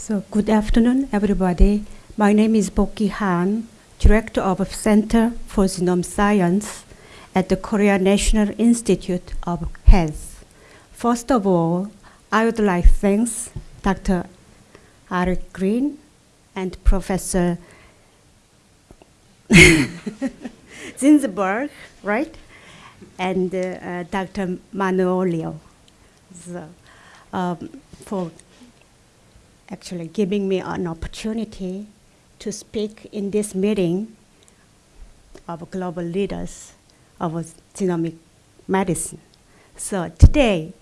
So good afternoon, everybody. My name is Boki Han, Director of Center for Genome Science at the Korea National Institute of Health. First of all, I would like to thank Dr. Eric Green and Professor Ginsburg, right? And uh, uh, Dr. Manolio so, um, for actually giving me an opportunity to speak in this meeting of global leaders of genomic medicine. So today,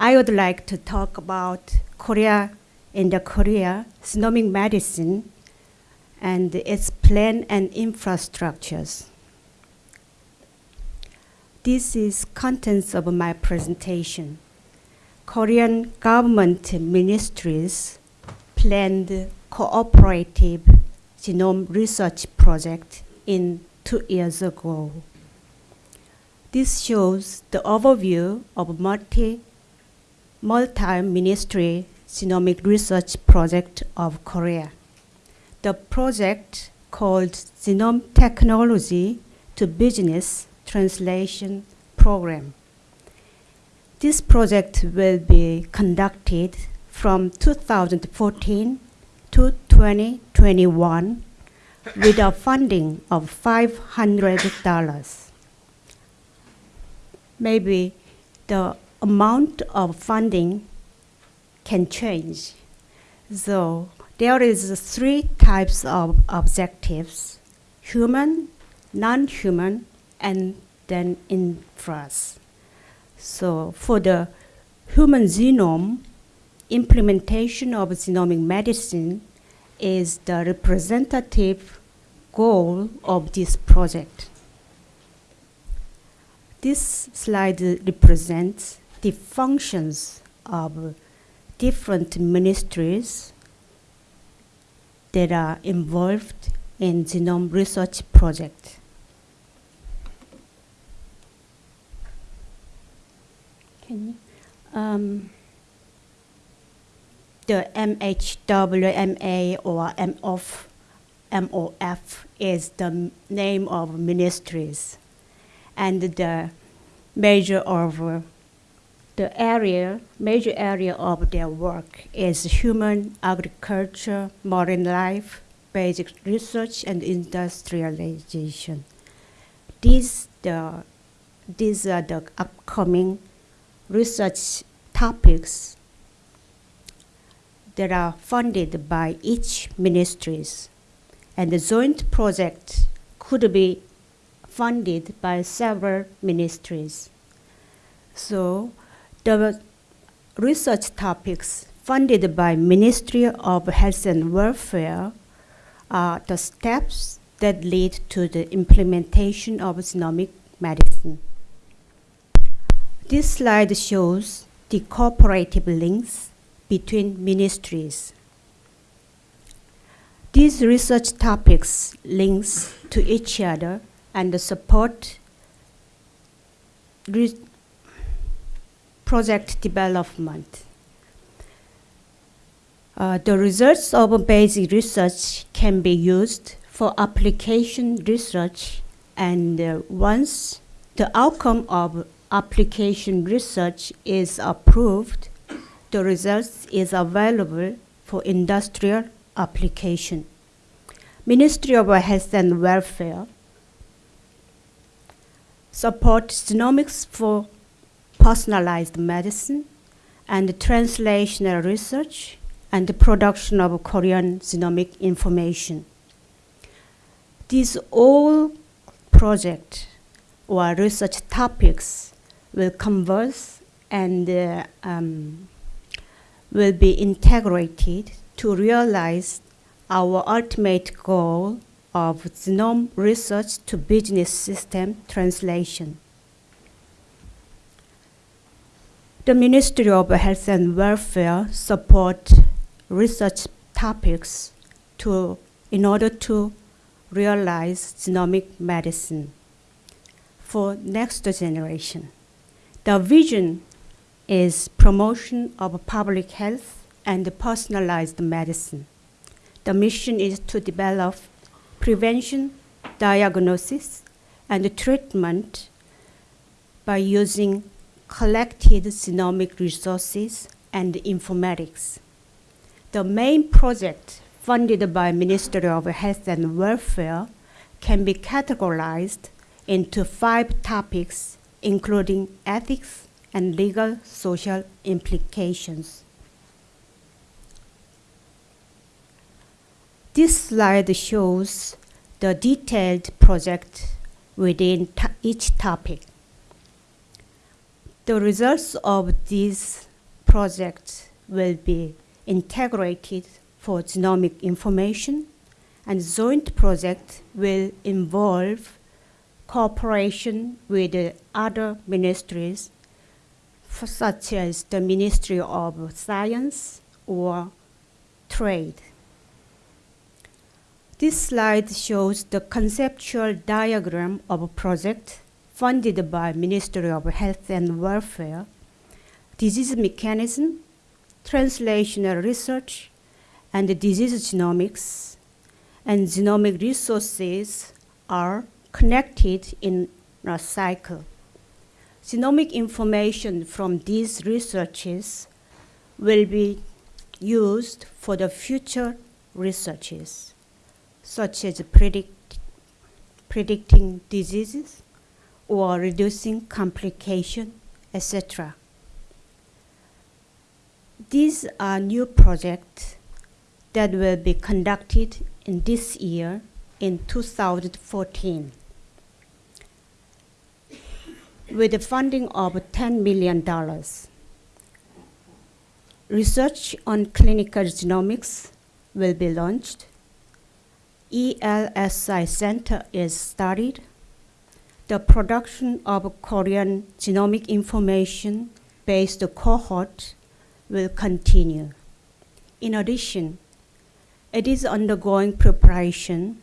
I would like to talk about Korea in the Korea genomic medicine and its plan and infrastructures. This is contents of my presentation. Korean government ministries planned cooperative genome research project in two years ago. This shows the overview of multi, multi-ministry genomic research project of Korea. The project called Genome Technology to Business Translation Program. This project will be conducted from 2014 to 2021 with a funding of $500. Maybe the amount of funding can change. So there is three types of objectives, human, non-human, and then infras. So for the human genome, implementation of genomic medicine is the representative goal of this project. This slide represents the functions of different ministries that are involved in genome research project. Can you? Um, the MHWMA or MOF, MOF is the name of ministries. And the major of the area, major area of their work is human agriculture, marine life, basic research, and industrialization. These, the, these are the upcoming research topics that are funded by each ministries. And the joint project could be funded by several ministries. So the research topics funded by Ministry of Health and Welfare are the steps that lead to the implementation of genomic medicine. This slide shows the cooperative links between ministries. These research topics links to each other and support project development. Uh, the results of basic research can be used for application research and uh, once the outcome of application research is approved, the results is available for industrial application. Ministry of Health and Welfare supports genomics for personalized medicine and translational research and the production of Korean genomic information. These all projects or research topics will converse and uh, um, will be integrated to realize our ultimate goal of genome research to business system translation. The Ministry of Health and Welfare support research topics to, in order to realize genomic medicine for next generation. The vision is promotion of public health and personalized medicine. The mission is to develop prevention, diagnosis, and treatment by using collected genomic resources and informatics. The main project funded by Ministry of Health and Welfare can be categorized into five topics, including ethics and legal social implications. This slide shows the detailed project within each topic. The results of these projects will be integrated for genomic information, and joint project will involve cooperation with other ministries, such as the Ministry of Science or Trade. This slide shows the conceptual diagram of a project funded by Ministry of Health and Welfare, disease mechanism, translational research, and disease genomics, and genomic resources are connected in a cycle. Genomic information from these researches will be used for the future researches, such as predict, predicting diseases, or reducing complication, etc. These are new projects that will be conducted in this year in 2014 with a funding of $10 million. Research on clinical genomics will be launched. ELSI Center is started the production of Korean genomic information based cohort will continue. In addition, it is undergoing preparation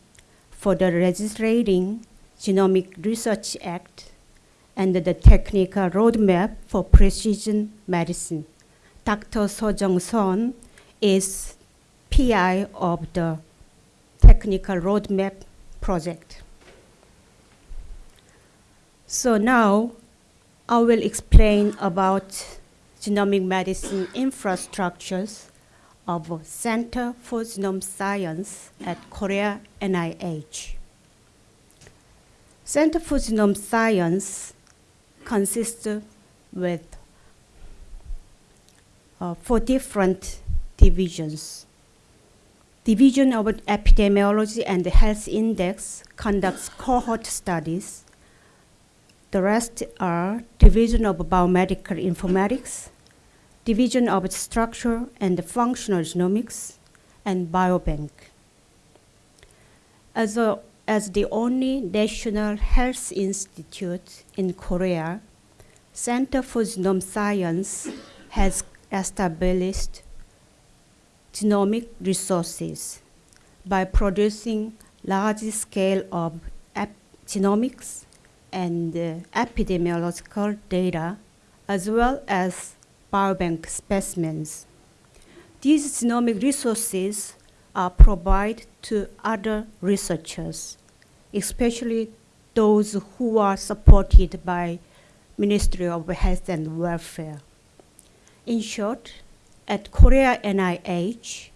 for the Registering Genomic Research Act and the technical roadmap for precision medicine. Dr. So Jung-son is PI of the technical roadmap project. So now I will explain about genomic medicine infrastructures of Center for Genome Science at Korea NIH. Center for Genome Science consists with uh, four different divisions. Division of Epidemiology and Health Index conducts cohort studies the rest are Division of Biomedical Informatics, Division of Structure and Functional Genomics, and Biobank. As, a, as the only national health institute in Korea, Center for Genome Science has established genomic resources by producing large scale of genomics and uh, epidemiological data, as well as biobank specimens. These genomic resources are provided to other researchers, especially those who are supported by Ministry of Health and Welfare. In short, at Korea NIH,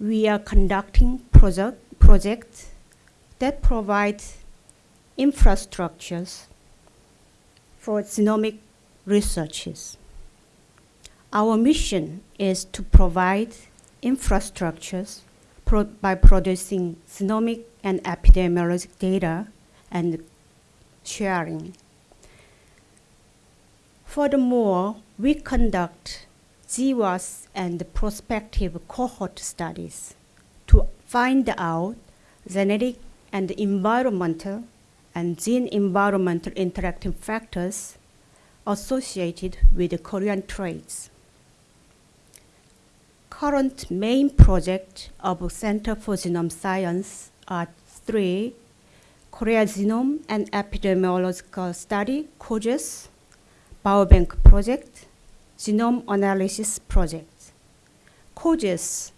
we are conducting project, projects that provide infrastructures for genomic researches. Our mission is to provide infrastructures pro by producing genomic and epidemiologic data and sharing. Furthermore, we conduct GWAS and prospective cohort studies to find out genetic and environmental and gene environmental interacting factors associated with Korean traits. Current main projects of Center for Genome Science are three, Korea Genome and Epidemiological Study, KOGES, Biobank Project, Genome Analysis Project. KOGES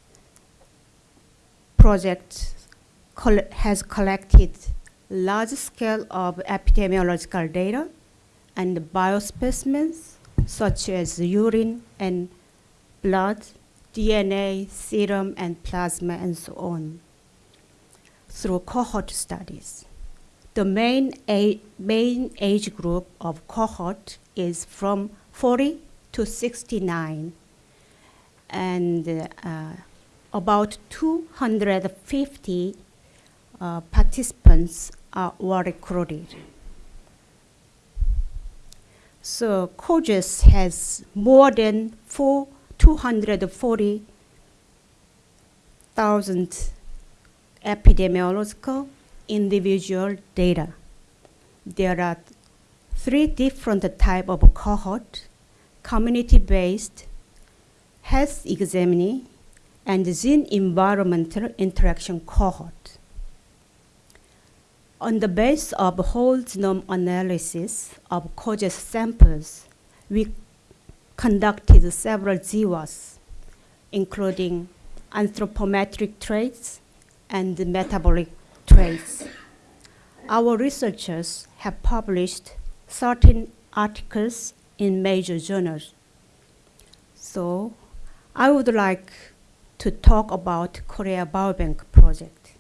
project coll has collected large scale of epidemiological data and biospecimens such as urine and blood, DNA, serum, and plasma, and so on through cohort studies. The main, main age group of cohort is from 40 to 69, and uh, about 250 uh, participants are, were recruited. So KOGES has more than four, 240,000 epidemiological individual data. There are three different type of cohort, community-based, health examining, and gene environmental interaction cohort. On the basis of whole genome analysis of KOGES samples, we conducted several GWAS, including anthropometric traits and metabolic traits. Our researchers have published 13 articles in major journals. So I would like to talk about Korea Biobank project.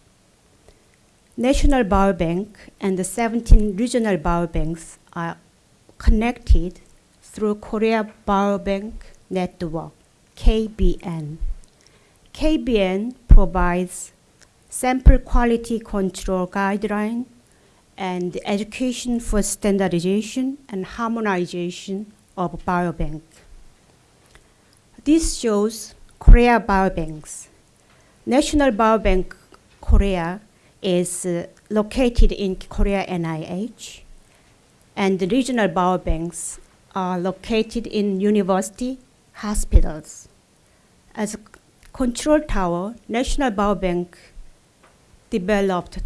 National Biobank and the 17 regional biobanks are connected through Korea Biobank Network, KBN. KBN provides sample quality control guideline and education for standardization and harmonization of biobank. This shows Korea Biobanks. National Biobank Korea is uh, located in Korea NIH, and the regional biobanks are located in university hospitals. As a control tower, National Biobank developed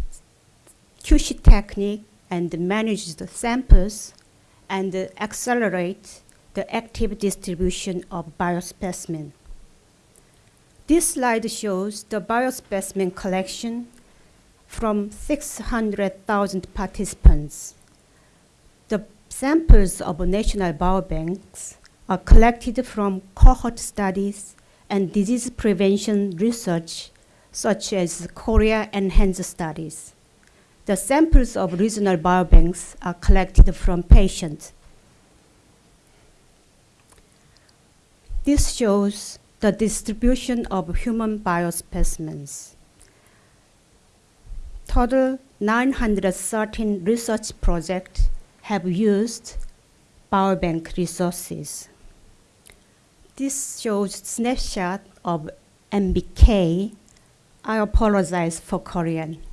QC technique and managed the samples and accelerate the active distribution of biospecimen. This slide shows the biospecimen collection from 600,000 participants. The samples of national biobanks are collected from cohort studies and disease prevention research such as Korea Enhanced Studies. The samples of regional biobanks are collected from patients. This shows the distribution of human biospecimens. Total 913 research projects have used biobank resources. This shows snapshot of MBK I apologize for Korean.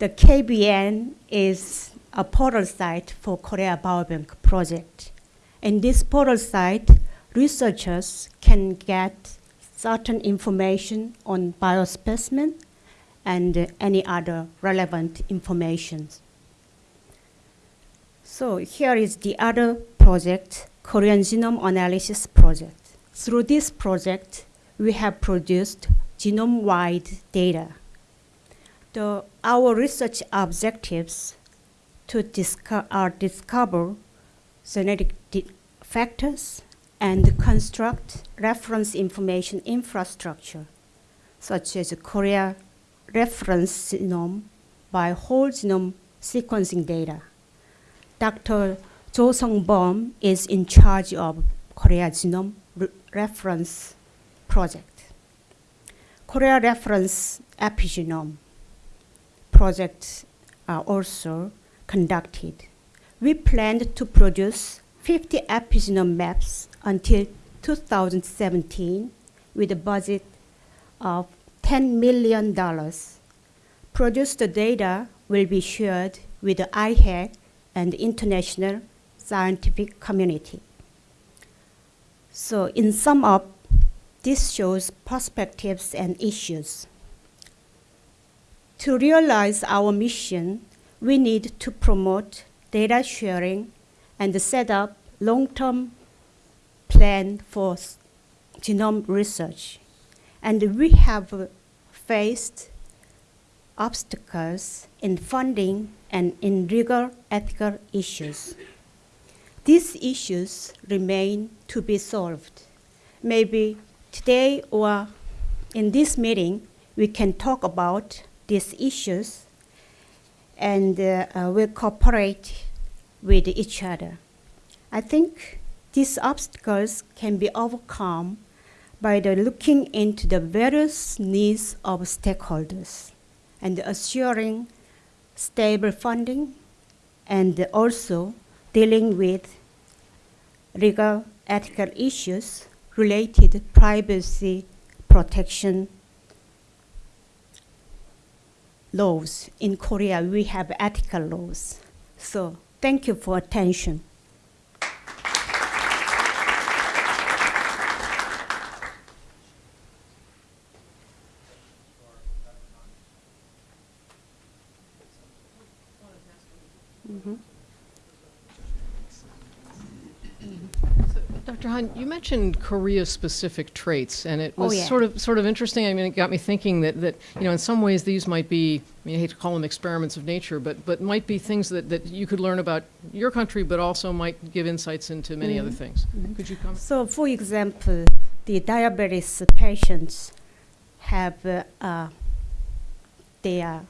The KBN is a portal site for Korea Biobank project. In this portal site, researchers can get certain information on biospecimen and any other relevant information. So here is the other project, Korean Genome Analysis Project. Through this project, we have produced genome-wide data. The, our research objectives to disco are discover genetic factors and construct reference information infrastructure, such as a Korea reference genome by whole genome sequencing data. Dr. Jo Sung-bom is in charge of Korea Genome Re Reference Project. Korea Reference Epigenome projects are also conducted. We planned to produce 50 epigenome maps until 2017 with a budget of $10 million. Produced data will be shared with the IHEC and international scientific community. So in sum up, this shows perspectives and issues. To realize our mission, we need to promote data sharing and set up long-term plan for genome research. And we have uh, faced obstacles in funding and in legal ethical issues. These issues remain to be solved. Maybe today or in this meeting, we can talk about these issues and uh, uh, we'll cooperate with each other. I think these obstacles can be overcome by the looking into the various needs of stakeholders and assuring stable funding and also dealing with legal ethical issues related privacy protection laws. In Korea, we have ethical laws. So thank you for attention. Dr. Han, you mentioned Korea-specific traits, and it Oh, was yeah. sort of sort of interesting. I mean, it got me thinking that, that you know, in some ways, these might be. I mean, I hate to call them experiments of nature, but but might be things that, that you could learn about your country, but also might give insights into many other things. Could you comment? So, for example, the diabetes patients have uh, uh, they are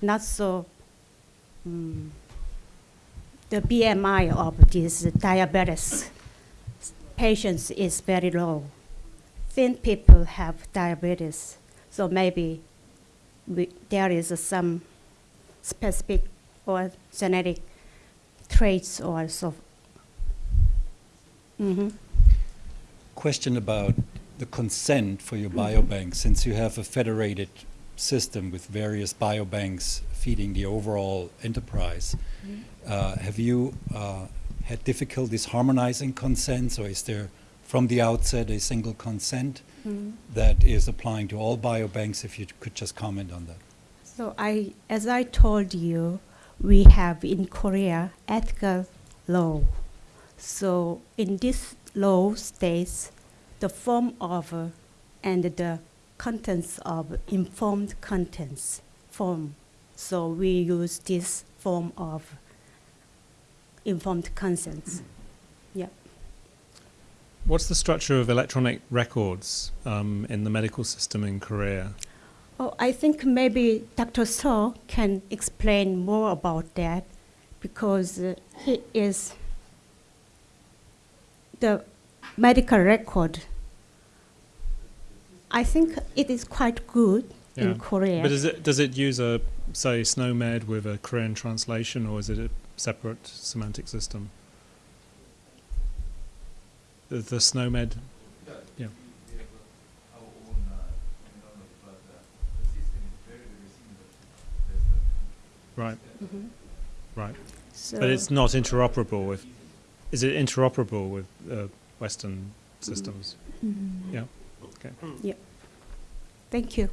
not so mm, the BMI of these diabetes patients is very low. Thin people have diabetes, so maybe we, there is some specific or genetic traits or so. hmm question about the consent for your biobank, since you have a federated system with various biobanks feeding the overall enterprise. Mm-hmm. Uh, have you uh, had difficulties harmonizing consents, or is there from the outset a single consent Mm-hmm. that is applying to all biobanks? If you could just comment on that. So I, as I told you, we have in Korea ethical law. So in this law states the form of and the contents of informed contents form. So we use this form of informed consents. Yeah. What's the structure of electronic records um, in the medical system in Korea? Oh, I think maybe Dr. So can explain more about that because uh, he is the medical record. I think it is quite good Yeah. in Korea. But is it, does it use a, say, SNOMED with a Korean translation, or is it a separate semantic system? The, the SNOMED? Yeah. Right, Mhm. right. So But it's not interoperable with. Is it interoperable with uh, Western systems? Mhm. Yeah. Okay. Yeah. Thank you.